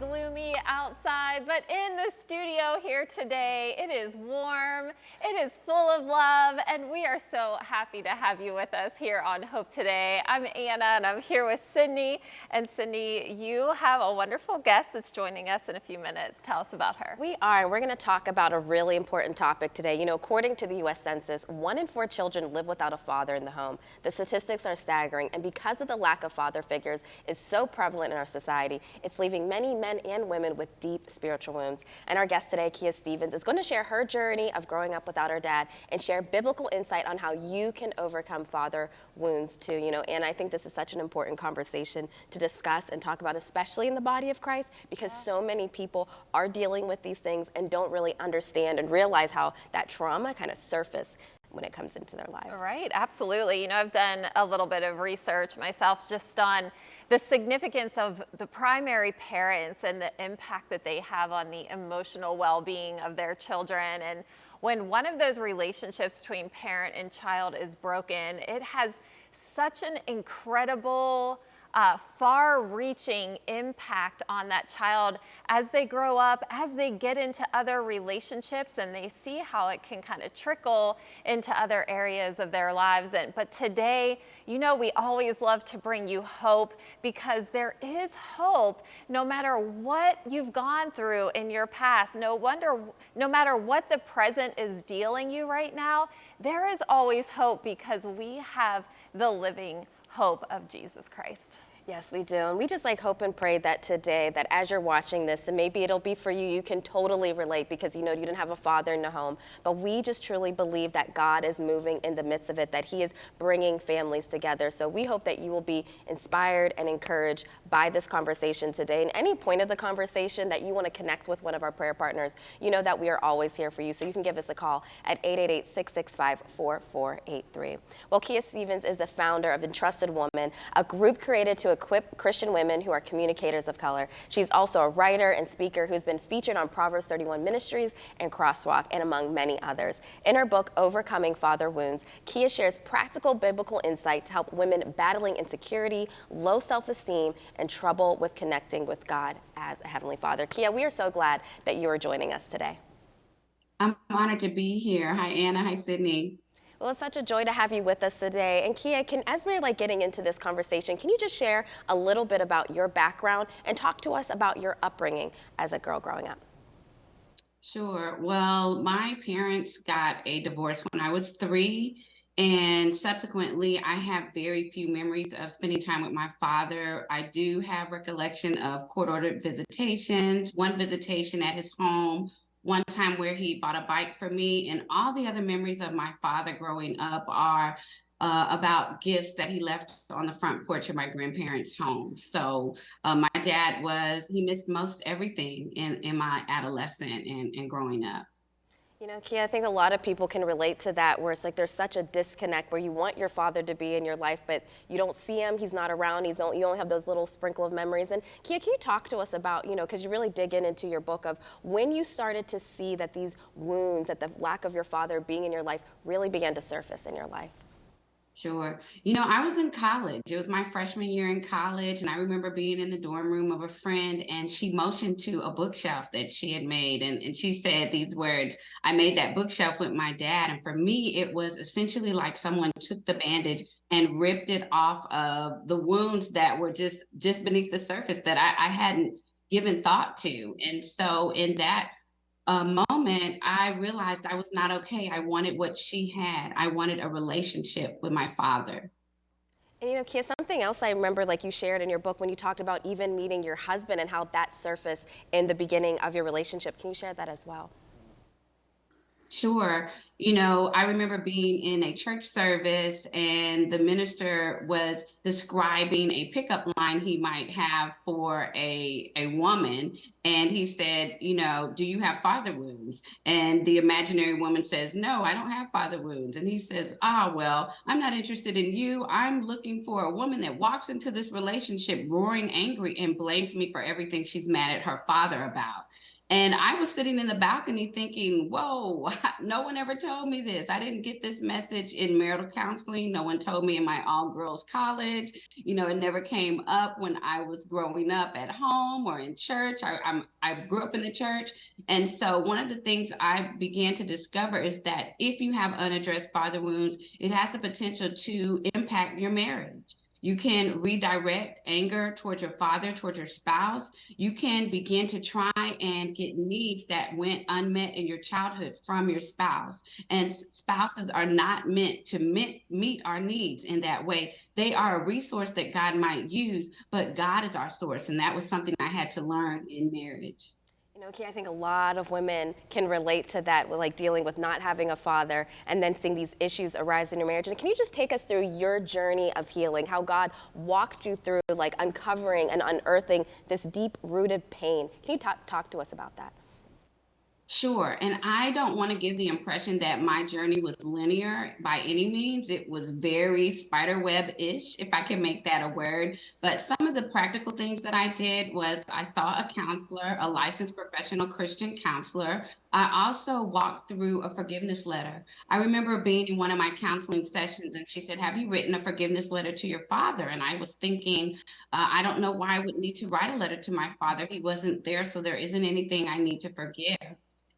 gloomy outside, but in the studio here today, it is is full of love, and we are so happy to have you with us here on Hope Today. I'm Anna, and I'm here with Sydney. And Sydney, you have a wonderful guest that's joining us in a few minutes. Tell us about her. We are, we're going to talk about a really important topic today. You know, according to the U.S. Census, one in four children live without a father in the home. The statistics are staggering, and because of the lack of father figures is so prevalent in our society, society. It's leaving many men and women with deep spiritual wounds. And our guest today, Kia Stevens, is going to share her journey of growing up without her dad and share biblical insight on how you can overcome father wounds too. You know, and I think this is such an important conversation to discuss and talk about, especially in the body of Christ, because yeah. so many people are dealing with these things and don't really understand and realize how that trauma kind of surface when it comes into their lives. Right, absolutely. You know, I've done a little bit of research myself just on the significance of the primary parents and the impact that they have on the emotional well-being of their children. And when one of those relationships between parent and child is broken, it has such an incredible uh, far reaching impact on that child as they grow up, as they get into other relationships and they see how it can kind of trickle into other areas of their lives. And, but today, you know, we always love to bring you hope because there is hope no matter what you've gone through in your past. No wonder, no matter what the present is dealing you right now, there is always hope because we have the living hope of Jesus Christ. Yes, we do. And we just like hope and pray that today, that as you're watching this, and maybe it'll be for you, you can totally relate because you know you didn't have a father in the home. But we just truly believe that God is moving in the midst of it, that He is bringing families together. So we hope that you will be inspired and encouraged by this conversation today. And any point of the conversation that you want to connect with one of our prayer partners, you know that we are always here for you. So you can give us a call at 888 665 4483. Well, Kia Stevens is the founder of Entrusted Woman, a group created to equip Christian women who are communicators of color. She's also a writer and speaker who's been featured on Proverbs 31 Ministries and Crosswalk, and among many others. In her book, Overcoming Father Wounds, Kia shares practical biblical insight to help women battling insecurity, low self-esteem, and trouble with connecting with God as a Heavenly Father. Kia, we are so glad that you are joining us today. I'm honored to be here. Hi, Anna. Hi, Sydney. Well, it's such a joy to have you with us today. And Kia, can, as we're like getting into this conversation, can you just share a little bit about your background and talk to us about your upbringing as a girl growing up? Sure. Well, my parents got a divorce when I was three. And subsequently, I have very few memories of spending time with my father. I do have recollection of court ordered visitations, one visitation at his home, one time where he bought a bike for me and all the other memories of my father growing up are uh, about gifts that he left on the front porch of my grandparents' home. So uh, my dad was, he missed most everything in, in my adolescent and, and growing up. You know, Kia, I think a lot of people can relate to that where it's like there's such a disconnect where you want your father to be in your life, but you don't see him, he's not around, he's only, you only have those little sprinkle of memories. And Kia, can you talk to us about, you know, because you really dig in into your book of when you started to see that these wounds, that the lack of your father being in your life really began to surface in your life? Sure. You know, I was in college. It was my freshman year in college. And I remember being in the dorm room of a friend and she motioned to a bookshelf that she had made. And, and she said these words I made that bookshelf with my dad. And for me, it was essentially like someone took the bandage and ripped it off of the wounds that were just just beneath the surface that I, I hadn't given thought to. And so in that uh, moment, I realized I was not okay. I wanted what she had. I wanted a relationship with my father. And you know, Kia, something else I remember, like you shared in your book when you talked about even meeting your husband and how that surfaced in the beginning of your relationship. Can you share that as well? Sure. You know, I remember being in a church service and the minister was describing a pickup line he might have for a, a woman. And he said, you know, do you have father wounds? And the imaginary woman says, no, I don't have father wounds. And he says, ah, well, I'm not interested in you. I'm looking for a woman that walks into this relationship roaring angry and blames me for everything she's mad at her father about. And I was sitting in the balcony thinking, whoa, no one ever told me this. I didn't get this message in marital counseling. No one told me in my all girls college. You know, it never came up when I was growing up at home or in church. I, I'm, I grew up in the church. And so one of the things I began to discover is that if you have unaddressed father wounds, it has the potential to impact your marriage. You can redirect anger towards your father, towards your spouse. You can begin to try and get needs that went unmet in your childhood from your spouse. And spouses are not meant to meet, our needs in that way. They are a resource that God might use, but God is our source. And that was something I had to learn in marriage. You know, Key, I think a lot of women can relate to that, with like dealing with not having a father and then seeing these issues arise in your marriage. And can you just take us through your journey of healing, how God walked you through like uncovering and unearthing this deep rooted pain? Can you talk, talk to us about that? Sure. And I don't want to give the impression that my journey was linear by any means. It was very spiderweb ish, if I can make that a word. But some of the practical things that I did was I saw a counselor, a licensed professional Christian counselor. I also walked through a forgiveness letter. I remember being in one of my counseling sessions and she said, Have you written a forgiveness letter to your father? And I was thinking, uh, I don't know why I would need to write a letter to my father. He wasn't there, so there isn't anything I need to forgive.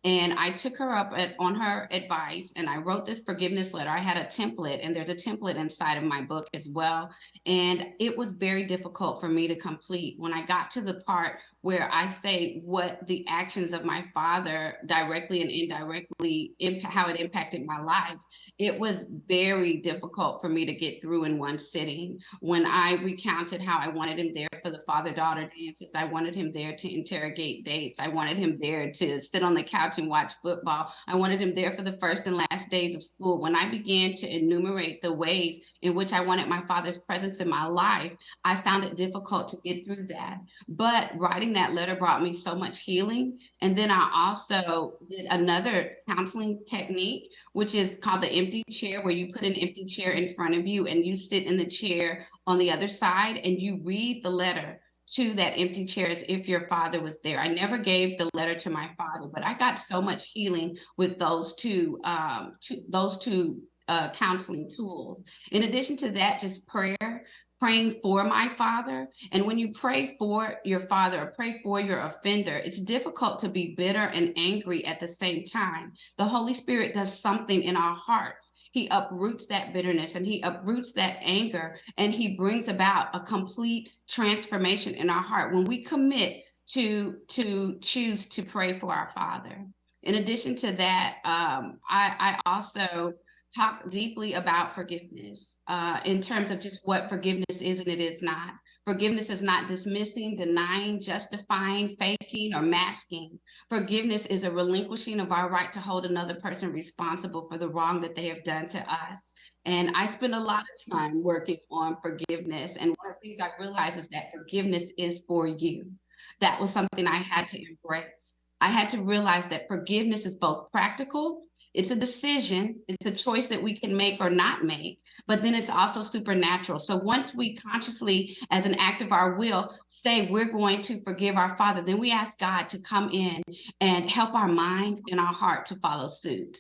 And I took her up at, on her advice and I wrote this forgiveness letter. I had a template, and there's a template inside of my book as well. And it was very difficult for me to complete. When I got to the part where I say what the actions of my father directly and indirectly, how it impacted my life, it was very difficult for me to get through in one sitting. When I recounted how I wanted him there for the father daughter dances, I wanted him there to interrogate dates, I wanted him there to sit on the couch couch and watch football. I wanted him there for the first and last days of school. When I began to enumerate the ways in which I wanted my father's presence in my life, I found it difficult to get through that. But writing that letter brought me so much healing. And then I also did another counseling technique, which is called the empty chair, where you put an empty chair in front of you and you sit in the chair on the other side and you read the letter to that empty chair as if your father was there. I never gave the letter to my father, but I got so much healing with those two, um, two those two uh, counseling tools. In addition to that, just prayer, praying for my father. And when you pray for your father or pray for your offender, it's difficult to be bitter and angry at the same time. The Holy Spirit does something in our hearts. He uproots that bitterness and he uproots that anger and he brings about a complete transformation in our heart when we commit to to choose to pray for our father. In addition to that, um, I, I also talk deeply about forgiveness uh, in terms of just what forgiveness is and it is not. Forgiveness is not dismissing, denying, justifying, faking, or masking. Forgiveness is a relinquishing of our right to hold another person responsible for the wrong that they have done to us. And I spend a lot of time working on forgiveness. And one of the things I realized is that forgiveness is for you. That was something I had to embrace. I had to realize that forgiveness is both practical it's a decision, it's a choice that we can make or not make, but then it's also supernatural. So once we consciously, as an act of our will, say we're going to forgive our Father, then we ask God to come in and help our mind and our heart to follow suit.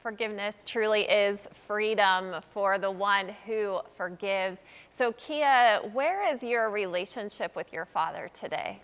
Forgiveness truly is freedom for the one who forgives. So, Kia, where is your relationship with your father today?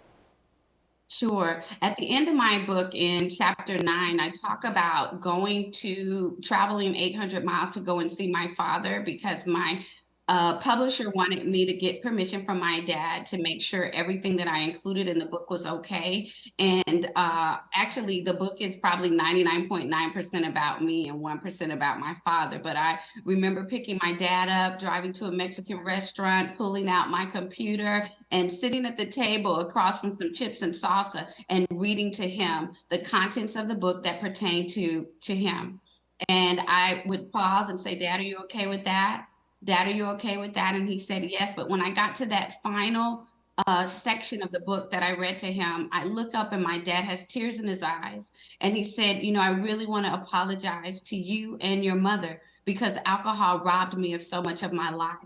Sure. At the end of my book in chapter nine, I talk about going to traveling 800 miles to go and see my father because my uh, publisher wanted me to get permission from my dad to make sure everything that I included in the book was okay. And uh, actually, the book is probably 99.9% about me and 1% about my father. But I remember picking my dad up, driving to a Mexican restaurant, pulling out my computer, and sitting at the table across from some chips and salsa and reading to him the contents of the book that pertain to, to him. And I would pause and say, Dad, are you okay with that? Dad, are you okay with that? And he said, Yes. But when I got to that final uh, section of the book that I read to him, I look up and my dad has tears in his eyes. And he said, You know, I really want to apologize to you and your mother because alcohol robbed me of so much of my life.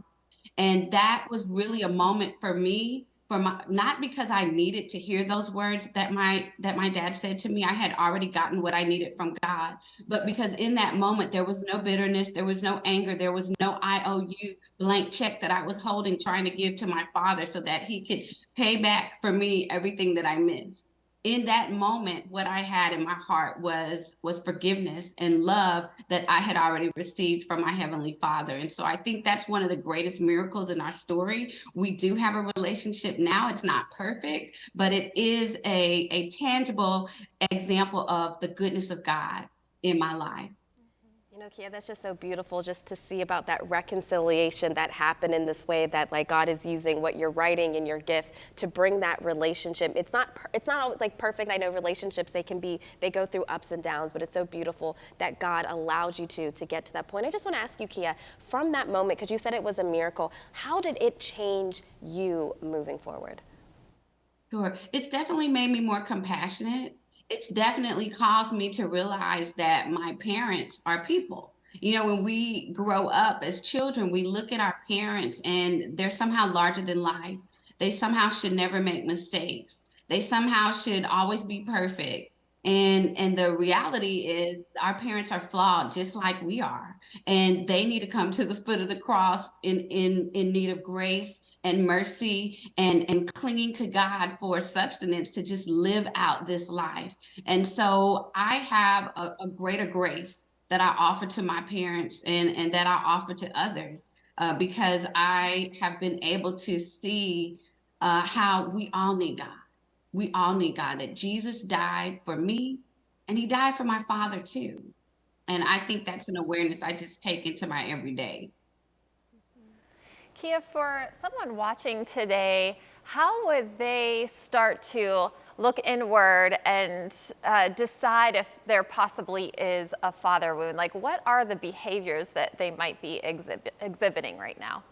And that was really a moment for me for my not because I needed to hear those words that my that my dad said to me. I had already gotten what I needed from God, but because in that moment there was no bitterness, there was no anger, there was no IOU blank check that I was holding trying to give to my father so that he could pay back for me everything that I missed in that moment what i had in my heart was was forgiveness and love that i had already received from my heavenly father. And so i think that's one of the greatest miracles in our story. We do have a relationship now. It's not perfect but it is a a tangible example of the goodness of god in my life you know, Kia, that's just so beautiful just to see about that reconciliation that happened in this way that like God is using what you're writing and your gift to bring that relationship. It's not it's not always like perfect. I know relationships they can be they go through ups and downs, but it's so beautiful that God allowed you to to get to that point. I just want to ask you, Kia, from that moment because you said it was a miracle, how did it change you moving forward? Sure. It's definitely made me more compassionate it's definitely caused me to realize that my parents are people. You know, when we grow up as children, we look at our parents and they're somehow larger than life. They somehow should never make mistakes. They somehow should always be perfect and and the reality is our parents are flawed just like we are. And they need to come to the foot of the cross in in in need of grace and mercy and and clinging to god for substance to just live out this life. And so i have a, a greater grace that i offer to my parents and and that i offer to others uh, because i have been able to see uh, how we all need god we all need God, that Jesus died for me and he died for my father too. And I think that's an awareness I just take into my everyday. Kia, for someone watching today, how would they start to look inward and uh, decide if there possibly is a father wound? Like, what are the behaviors that they might be exhibit exhibiting right now?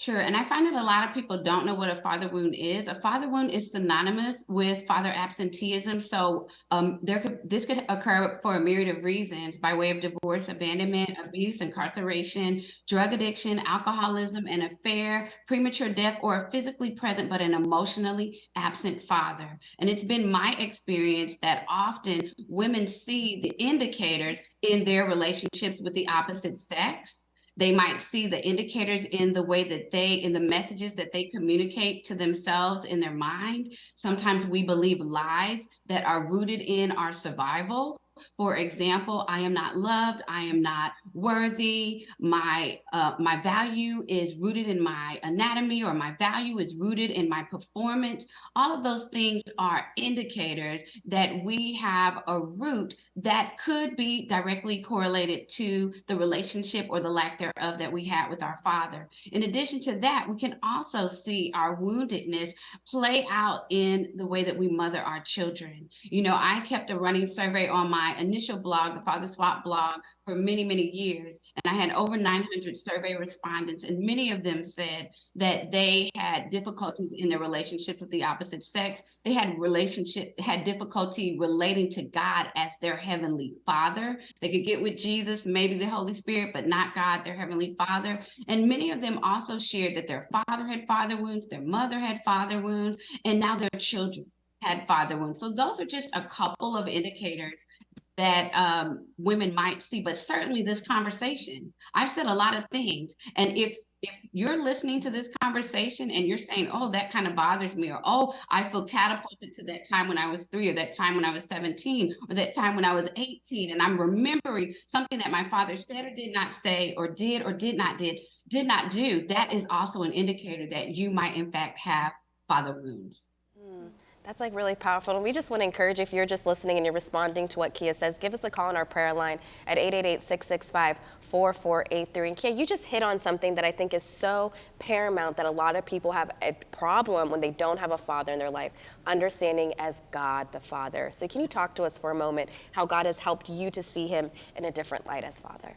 Sure. And I find that a lot of people don't know what a father wound is. A father wound is synonymous with father absenteeism. So um, there could this could occur for a myriad of reasons by way of divorce, abandonment, abuse, incarceration, drug addiction, alcoholism, an affair, premature death, or a physically present but an emotionally absent father. And it's been my experience that often women see the indicators in their relationships with the opposite sex they might see the indicators in the way that they, in the messages that they communicate to themselves in their mind. Sometimes we believe lies that are rooted in our survival for example, I am not loved, I am not worthy, my uh, my value is rooted in my anatomy or my value is rooted in my performance. All of those things are indicators that we have a root that could be directly correlated to the relationship or the lack thereof that we had with our father. In addition to that, we can also see our woundedness play out in the way that we mother our children. You know, I kept a running survey on my my initial blog, the Father Swap blog, for many, many years. And I had over 900 survey respondents, and many of them said that they had difficulties in their relationships with the opposite sex. They had relationship, had difficulty relating to God as their heavenly father. They could get with Jesus, maybe the Holy Spirit, but not God, their heavenly father. And many of them also shared that their father had father wounds, their mother had father wounds, and now their children had father wounds. So those are just a couple of indicators that um, women might see, but certainly this conversation. I've said a lot of things, and if if you're listening to this conversation and you're saying, "Oh, that kind of bothers me," or "Oh, I feel catapulted to that time when I was three, or that time when I was 17, or that time when I was 18," and I'm remembering something that my father said or did not say, or did or did not did did not do, that is also an indicator that you might in fact have father wounds. That's like really powerful. And we just want to encourage if you're just listening and you're responding to what Kia says, give us a call on our prayer line at 888-665-4483. And Kia, you just hit on something that I think is so paramount that a lot of people have a problem when they don't have a father in their life, understanding as God the Father. So can you talk to us for a moment how God has helped you to see him in a different light as Father?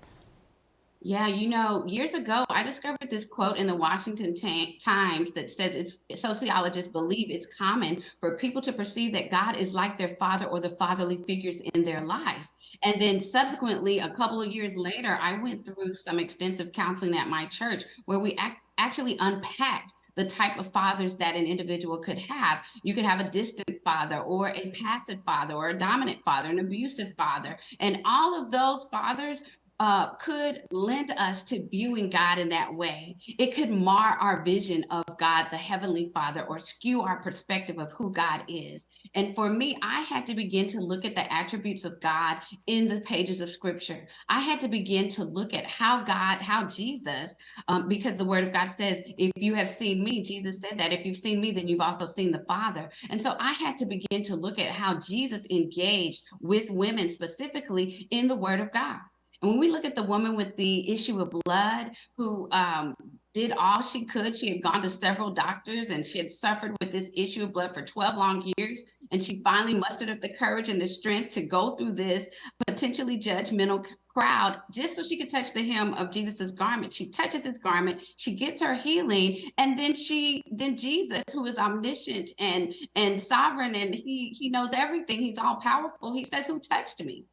Yeah, you know, years ago, I discovered this quote in the Washington Times that says it's sociologists believe it's common for people to perceive that God is like their father or the fatherly figures in their life. And then subsequently, a couple of years later, I went through some extensive counseling at my church where we ac actually unpacked the type of fathers that an individual could have. You could have a distant father or a passive father or a dominant father, an abusive father. And all of those fathers uh, could lend us to viewing God in that way. It could mar our vision of God, the Heavenly Father, or skew our perspective of who God is. And for me, I had to begin to look at the attributes of God in the pages of Scripture. I had to begin to look at how God, how Jesus, um, because the Word of God says, if you have seen me, Jesus said that if you've seen me, then you've also seen the Father. And so I had to begin to look at how Jesus engaged with women specifically in the Word of God. And when we look at the woman with the issue of blood who um, did all she could, she had gone to several doctors and she had suffered with this issue of blood for 12 long years. And she finally mustered up the courage and the strength to go through this potentially judgmental crowd just so she could touch the hem of Jesus's garment. She touches his garment, she gets her healing, and then she then Jesus, who is omniscient and and sovereign, and he he knows everything, he's all powerful. He says, Who touched me?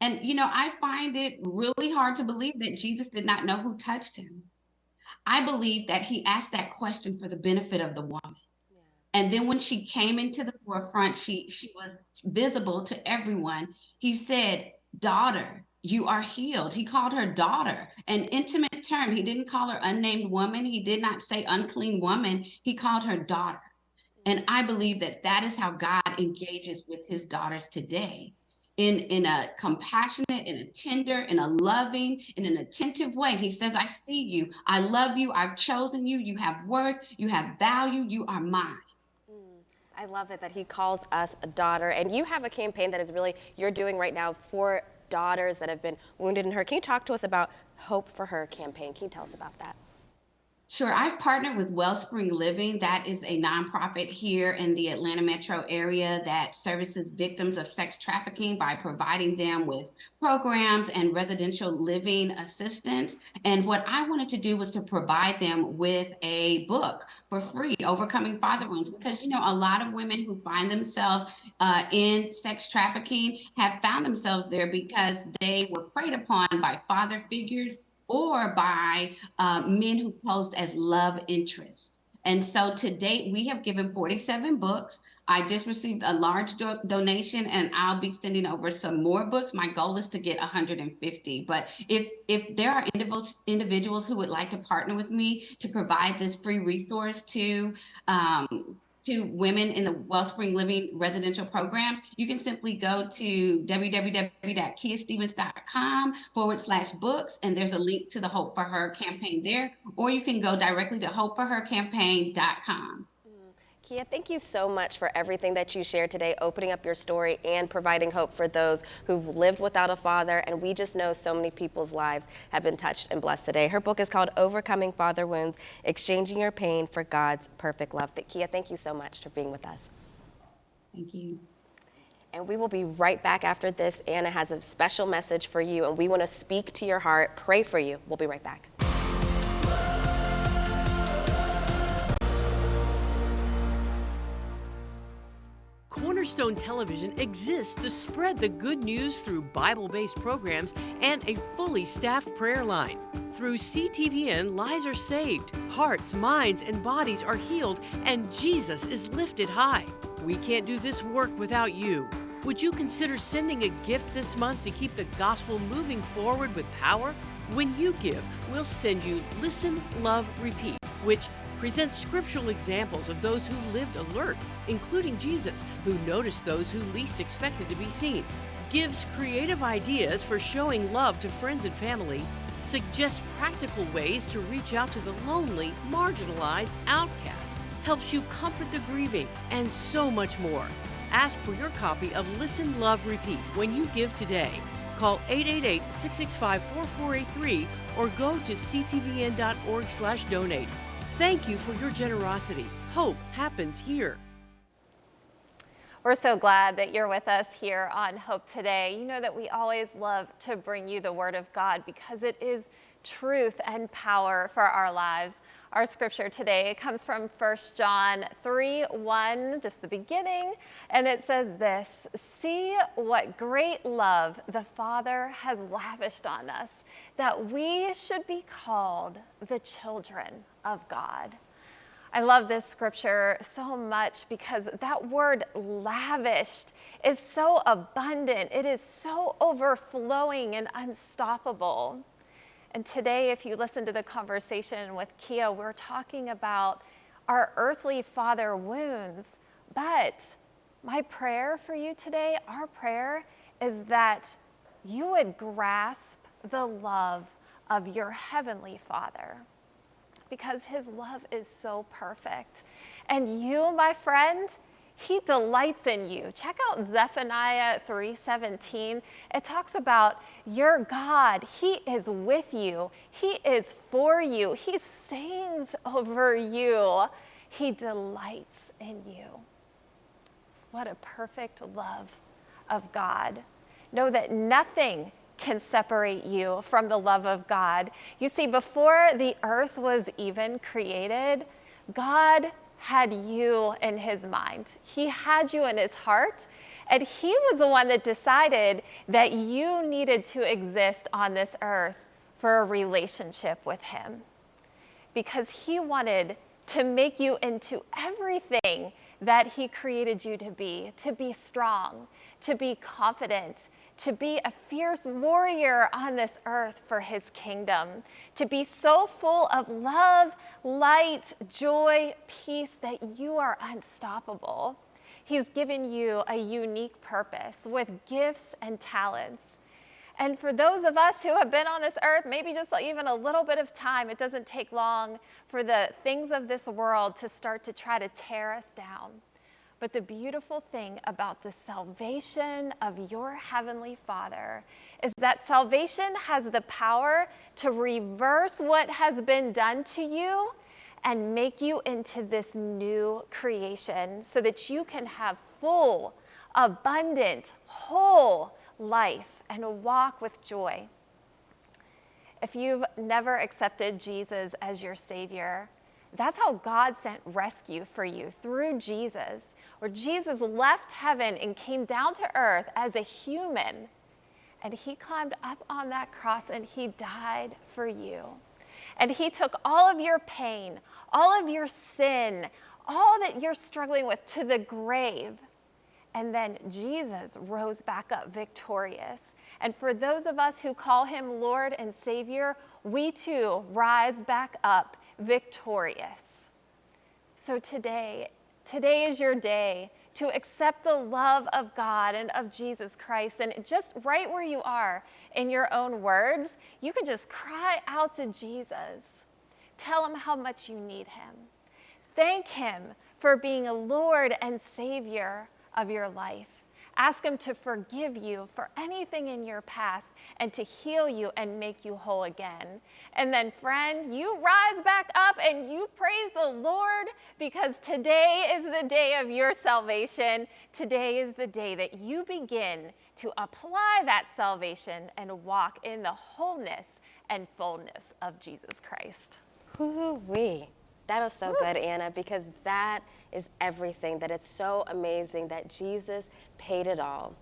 And, you know, I find it really hard to believe that Jesus did not know who touched him. I believe that he asked that question for the benefit of the woman. And then when she came into the forefront, she she was visible to everyone. He said, "Daughter, you are healed." He called her daughter, an intimate term. He didn't call her unnamed woman. He did not say unclean woman. He called her daughter. And I believe that that is how God engages with his daughters today in, in a compassionate, in a tender, in a loving, in an attentive way. He says, I see you. I love you. I've chosen you. You have worth. You have value. You are mine. Mm, I love it that he calls us a daughter. And you have a campaign that is really, you're doing right now for daughters that have been wounded in her. Can you talk to us about Hope for Her campaign? Can you tell us about that? Sure. I've partnered with Wellspring Living. That is a nonprofit here in the Atlanta metro area that services victims of sex trafficking by providing them with programs and residential living assistance. And what I wanted to do was to provide them with a book for free, Overcoming Father Wounds, because, you know, a lot of women who find themselves uh, in sex trafficking have found themselves there because they were preyed upon by father figures or by uh, men who posed as love interest. And so to date, we have given 47 books. I just received a large do donation and I'll be sending over some more books. My goal is to get 150. But if, if there are individuals who would like to partner with me to provide this free resource to um, to women in the Wellspring Living residential programs, you can simply go to www.kiastevens.com forward slash books, and there's a link to the Hope for Her campaign there, or you can go directly to hopeforhercampaign.com. Kia, thank you so much for everything that you shared today, opening up your story and providing hope for those who've lived without a father. And we just know so many people's lives have been touched and blessed today. Her book is called Overcoming Father Wounds Exchanging Your Pain for God's Perfect Love. Kia, thank you so much for being with us. Thank you. And we will be right back after this. Anna has a special message for you, and we want to speak to your heart, pray for you. We'll be right back. Cornerstone Television exists to spread the good news through Bible based programs and a fully staffed prayer line. Through CTVN, lives are saved, hearts, minds, and bodies are healed, and Jesus is lifted high. We can't do this work without you. Would you consider sending a gift this month to keep the gospel moving forward with power? When you give, we'll send you Listen, Love, Repeat, which presents scriptural examples of those who lived alert, including Jesus, who noticed those who least expected to be seen, gives creative ideas for showing love to friends and family, suggests practical ways to reach out to the lonely, marginalized, outcast, helps you comfort the grieving, and so much more. Ask for your copy of Listen, Love, Repeat when you give today. Call 888-665-4483 or go to ctvn.org/donate. Thank you for your generosity. Hope happens here. We're so glad that you're with us here on Hope Today. You know that we always love to bring you the Word of God because it is truth and power for our lives. Our scripture today comes from 1 John 3 1, just the beginning, and it says this See what great love the Father has lavished on us, that we should be called the children of God. I love this scripture so much because that word lavished is so abundant. It is so overflowing and unstoppable. And today, if you listen to the conversation with Kia, we're talking about our earthly father wounds. But my prayer for you today, our prayer is that you would grasp the love of your heavenly father because his love is so perfect. And you, my friend, he delights in you. Check out Zephaniah 3:17. It talks about your God, he is with you. He is for you. He sings over you. He delights in you. What a perfect love of God. Know that nothing can separate you from the love of God. You see, before the earth was even created, God had you in his mind. He had you in his heart, and he was the one that decided that you needed to exist on this earth for a relationship with him. Because he wanted to make you into everything that he created you to be, to be strong, to be confident, to be a fierce warrior on this earth for his kingdom, to be so full of love, light, joy, peace that you are unstoppable. He's given you a unique purpose with gifts and talents. And for those of us who have been on this earth, maybe just even a little bit of time, it doesn't take long for the things of this world to start to try to tear us down. But the beautiful thing about the salvation of your Heavenly Father is that salvation has the power to reverse what has been done to you and make you into this new creation so that you can have full, abundant, whole life and walk with joy. If you've never accepted Jesus as your Savior, that's how God sent rescue for you through Jesus where Jesus left heaven and came down to earth as a human. And he climbed up on that cross and he died for you. And he took all of your pain, all of your sin, all that you're struggling with to the grave. And then Jesus rose back up victorious. And for those of us who call him Lord and Savior, we too rise back up victorious. So today, Today is your day to accept the love of God and of Jesus Christ. And just right where you are in your own words, you can just cry out to Jesus. Tell him how much you need him. Thank him for being a Lord and Savior of your life. Ask Him to forgive you for anything in your past and to heal you and make you whole again. And then, friend, you rise back up and you praise the Lord because today is the day of your salvation. Today is the day that you begin to apply that salvation and walk in the wholeness and fullness of Jesus Christ. Woo-wee. That was so Woo. good, Anna, because that is everything, that it's so amazing that Jesus paid it all.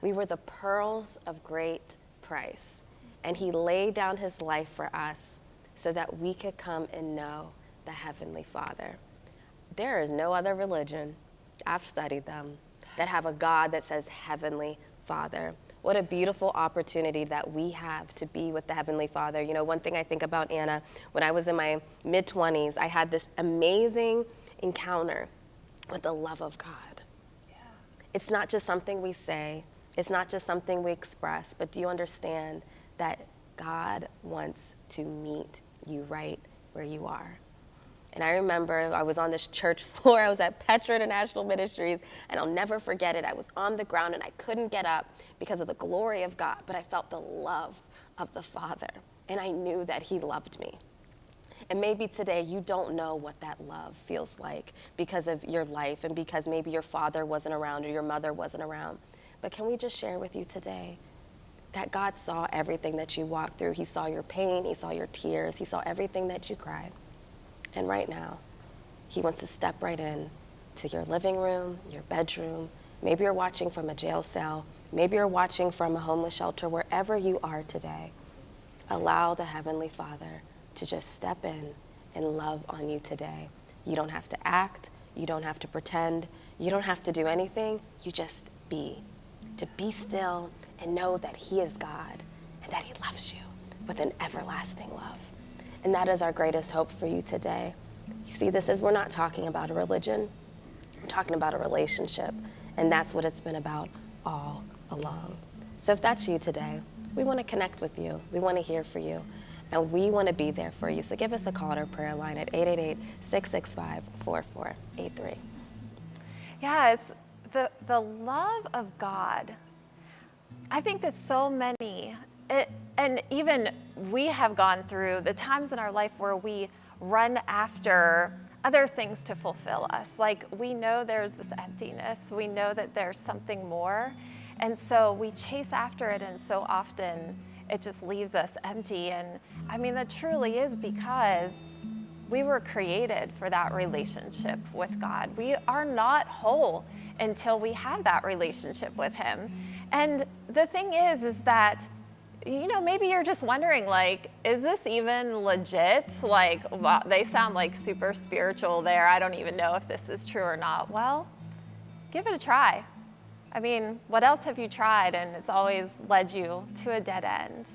We were the pearls of great price, and he laid down his life for us so that we could come and know the Heavenly Father. There is no other religion, I've studied them, that have a God that says Heavenly Father. What a beautiful opportunity that we have to be with the Heavenly Father. You know, one thing I think about Anna, when I was in my mid 20s, I had this amazing encounter with the love of God. Yeah. It's not just something we say, it's not just something we express, but do you understand that God wants to meet you right where you are? And I remember I was on this church floor. I was at Petra International Ministries, and I'll never forget it. I was on the ground and I couldn't get up because of the glory of God, but I felt the love of the Father, and I knew that He loved me. And maybe today you don't know what that love feels like because of your life and because maybe your father wasn't around or your mother wasn't around. But can we just share with you today that God saw everything that you walked through? He saw your pain, He saw your tears, He saw everything that you cried. And right now, He wants to step right in to your living room, your bedroom. Maybe you're watching from a jail cell. Maybe you're watching from a homeless shelter, wherever you are today. Allow the Heavenly Father to just step in and love on you today. You don't have to act, you don't have to pretend, you don't have to do anything. You just be. To be still and know that He is God and that He loves you with an everlasting love. And that is our greatest hope for you today. You see, this is, we're not talking about a religion, we're talking about a relationship. And that's what it's been about all along. So if that's you today, we want to connect with you, we want to hear for you, and we want to be there for you. So give us a call at our prayer line at 888 665 4483. Yeah, it's the, the love of God. I think that so many, it, and even we have gone through the times in our life where we run after other things to fulfill us. Like we know there's this emptiness, we know that there's something more. And so we chase after it, and so often it just leaves us empty. And I mean, that truly is because we were created for that relationship with God. We are not whole until we have that relationship with Him. And the thing is, is that you know, maybe you're just wondering, like, is this even legit? Like, wow, they sound like super spiritual there. I don't even know if this is true or not. Well, give it a try. I mean, what else have you tried and it's always led you to a dead end?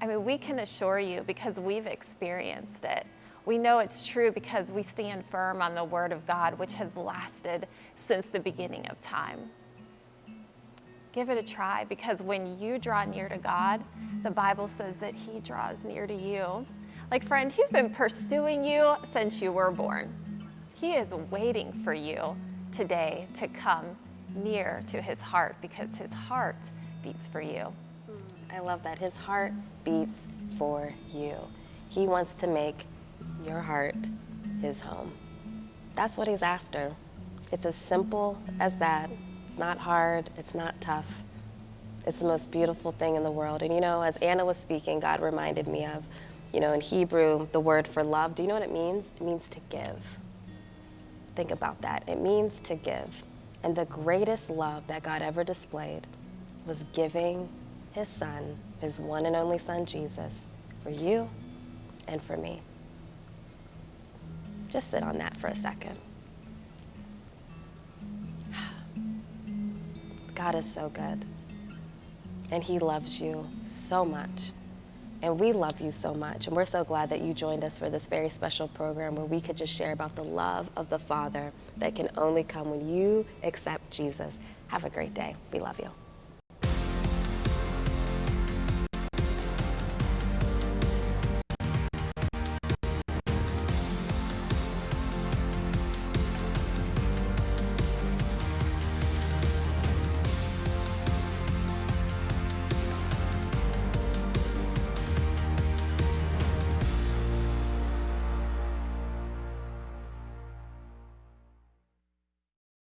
I mean, we can assure you because we've experienced it. We know it's true because we stand firm on the Word of God, which has lasted since the beginning of time. Give it a try because when you draw near to God, the Bible says that He draws near to you. Like, friend, He's been pursuing you since you were born. He is waiting for you today to come near to His heart because His heart beats for you. Hmm, I love that. His heart beats for you. He wants to make your heart his home. That's what he's after. It's as simple as that. It's not hard, it's not tough. It's the most beautiful thing in the world. And you know, as Anna was speaking, God reminded me of, you know, in Hebrew, the word for love. Do you know what it means? It means to give. Think about that. It means to give. And the greatest love that God ever displayed was giving his son, his one and only son, Jesus, for you and for me. Just sit on that for a second. God is so good. And He loves you so much. And we love you so much. And we're so glad that you joined us for this very special program where we could just share about the love of the Father that can only come when you accept Jesus. Have a great day. We love you.